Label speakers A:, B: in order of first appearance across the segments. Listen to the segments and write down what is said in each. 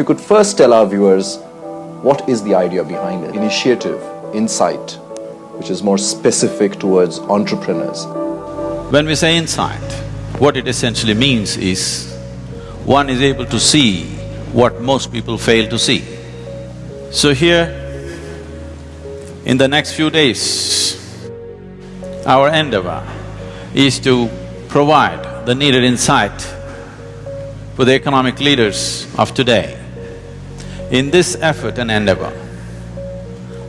A: you could first tell our viewers what is the idea behind it? Initiative, insight, which is more specific towards entrepreneurs.
B: When we say insight, what it essentially means is one is able to see what most people fail to see. So here, in the next few days, our endeavor is to provide the needed insight for the economic leaders of today. In this effort and endeavor,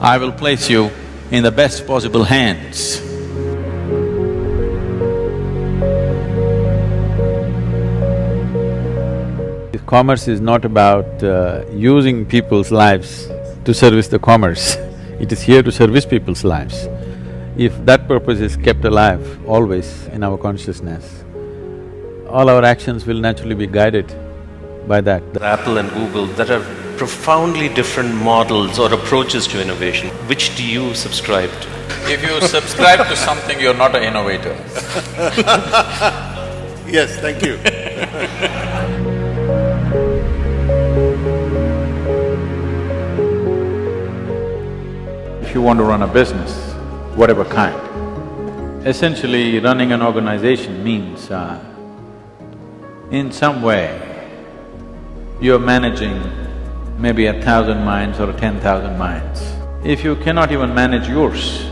B: I will place you in the best possible hands. Commerce is not about uh, using people's lives to service the commerce, it is here to service people's lives. If that purpose is kept alive always in our consciousness, all our actions will naturally be guided by that.
C: Apple and Google that are profoundly different models or approaches to innovation. Which do you subscribe to?
B: If you subscribe to something, you're not an innovator.
D: Yes, thank you.
B: If you want to run a business, whatever kind, essentially running an organization means uh, in some way you're managing maybe a thousand minds or ten thousand minds. If you cannot even manage yours,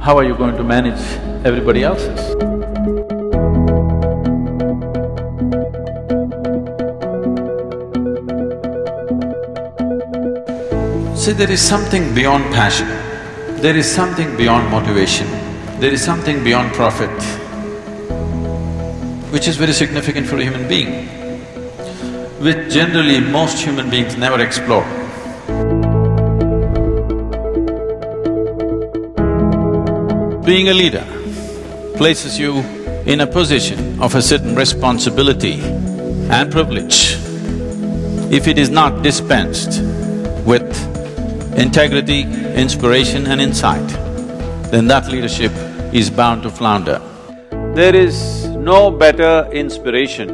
B: how are you going to manage everybody else's? See, there is something beyond passion, there is something beyond motivation, there is something beyond profit, which is very significant for a human being, which generally most human beings never explore. Being a leader places you in a position of a certain responsibility and privilege. If it is not dispensed with integrity, inspiration and insight, then that leadership is bound to flounder. There is no better inspiration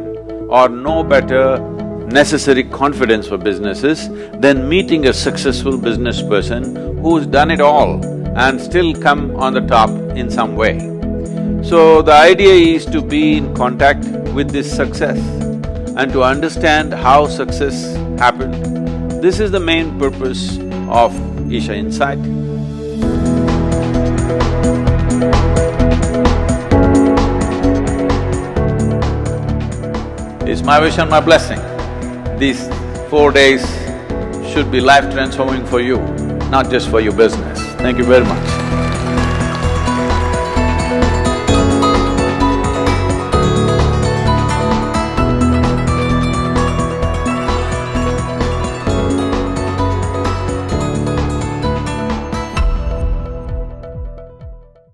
B: or no better necessary confidence for businesses than meeting a successful business person who's done it all and still come on the top in some way. So the idea is to be in contact with this success and to understand how success happened. This is the main purpose of Isha Insight. It's my wish and my blessing. These four days should be life transforming for you, not just for your business. Thank you very much.